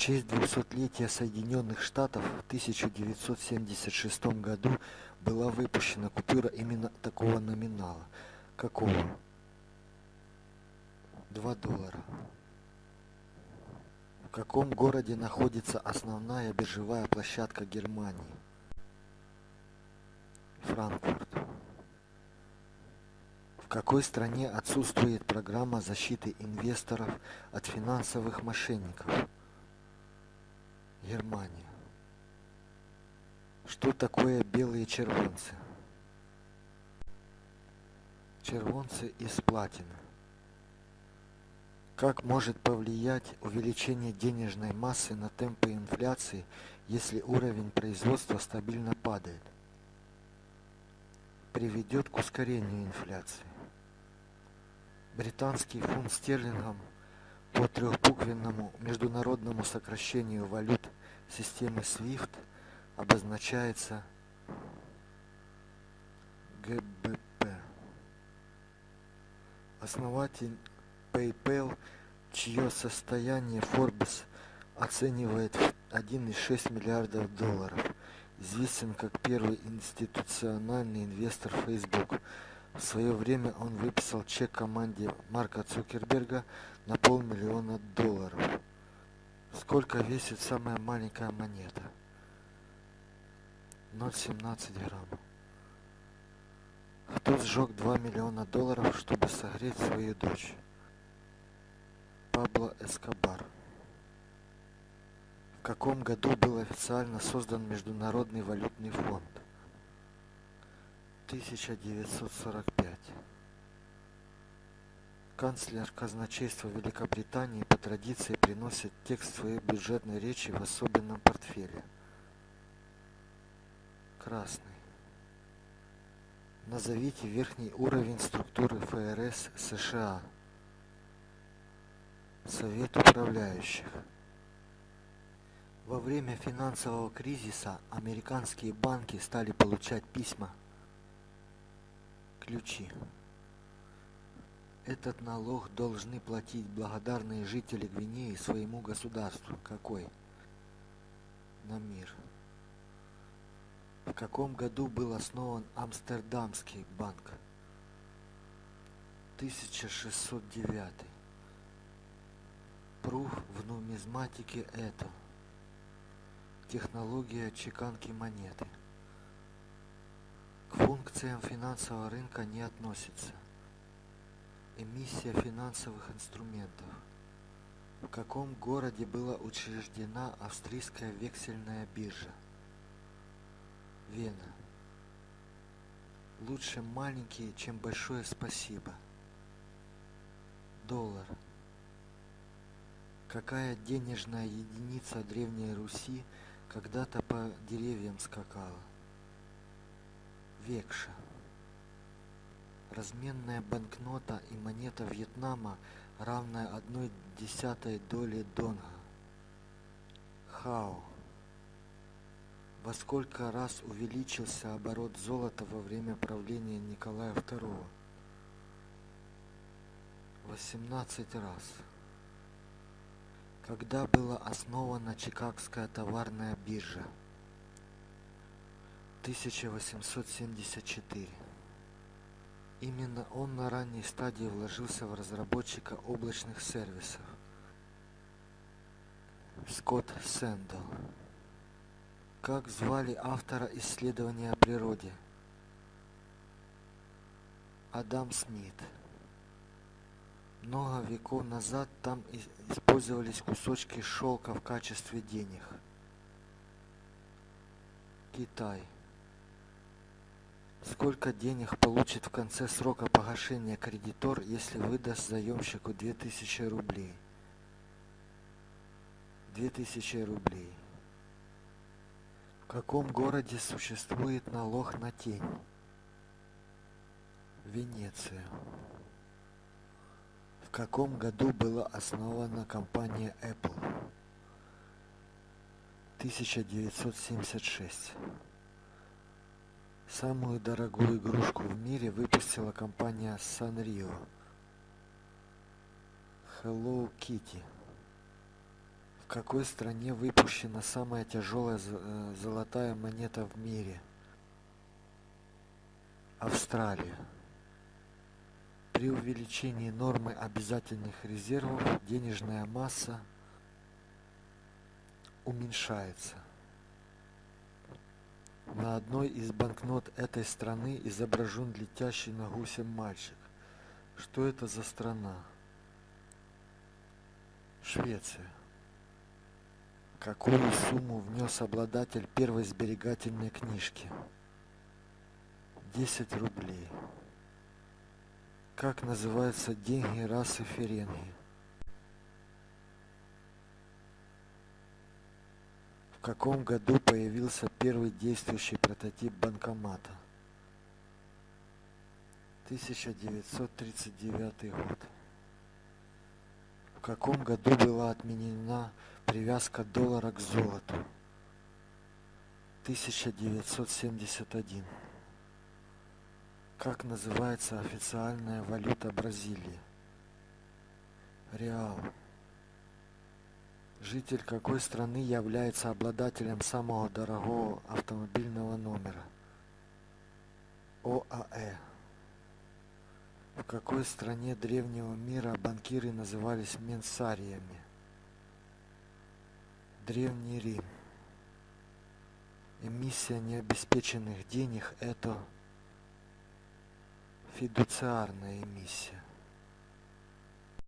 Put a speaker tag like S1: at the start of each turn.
S1: честь двухсотлетия Соединенных Штатов в 1976 году была выпущена купюра именно такого номинала. Какого? 2 доллара. В каком городе находится основная биржевая площадка Германии? Франкфурт. В какой стране отсутствует программа защиты инвесторов от финансовых мошенников? Германия. Что такое белые червонцы? Червонцы из платины. Как может повлиять увеличение денежной массы на темпы инфляции, если уровень производства стабильно падает? Приведет к ускорению инфляции. Британский фунт стерлингом по трехбуквенному международному сокращению валют системы SWIFT обозначается ГБП. Основатель PayPal, чье состояние Forbes оценивает в 1,6 миллиардов долларов, известен как первый институциональный инвестор Facebook. В свое время он выписал чек команде Марка Цукерберга на полмиллиона долларов. Сколько весит самая маленькая монета? 0,17 грамм. Кто сжег 2 миллиона долларов, чтобы согреть свою дочь? Пабло Эскобар. В каком году был официально создан Международный валютный фонд? 1945. Канцлер казначейства Великобритании по традиции приносит текст своей бюджетной речи в особенном портфеле. Красный. Назовите верхний уровень структуры ФРС США. Совет управляющих. Во время финансового кризиса американские банки стали получать письма ключи. Этот налог должны платить благодарные жители Гвинеи своему государству. Какой? На мир. В каком году был основан Амстердамский банк? 1609. Пруф в нумизматике это. Технология чеканки монеты. К функциям финансового рынка не относится. Эмиссия финансовых инструментов. В каком городе была учреждена австрийская вексельная биржа? Вена. Лучше маленький, чем большое спасибо. Доллар. Какая денежная единица Древней Руси когда-то по деревьям скакала? Векша. Разменная банкнота и монета Вьетнама, равная одной десятой доли донга. Хао. Во сколько раз увеличился оборот золота во время правления Николая II? 18 раз. Когда была основана Чикагская товарная биржа? 1874. Именно он на ранней стадии вложился в разработчика облачных сервисов. Скотт Сэндл. Как звали автора исследования о природе? Адам Смит. Много веков назад там использовались кусочки шелка в качестве денег. Китай. Сколько денег получит в конце срока погашения кредитор, если выдаст заемщику 2000 рублей? 2000 рублей. В каком городе существует налог на тень? Венеция. В каком году была основана компания Apple? 1976. Самую дорогую игрушку в мире выпустила компания Sanrio. Hello Kitty. какой стране выпущена самая тяжелая золотая монета в мире австралия при увеличении нормы обязательных резервов денежная масса уменьшается на одной из банкнот этой страны изображен летящий на гусе мальчик. Что это за страна? Швеция. Какую сумму внес обладатель первой сберегательной книжки? 10 рублей. Как называются деньги расы ференги в каком году появился первый действующий прототип банкомата? 1939 год. В каком году была отменена привязка доллара к золоту? 1971 как называется официальная валюта бразилии? Реал житель какой страны является обладателем самого дорогого автомобильного номера? Оаэ. В какой стране древнего мира банкиры назывались менсариями древний рим. Эмиссия необеспеченных денег это фидуциарная эмиссия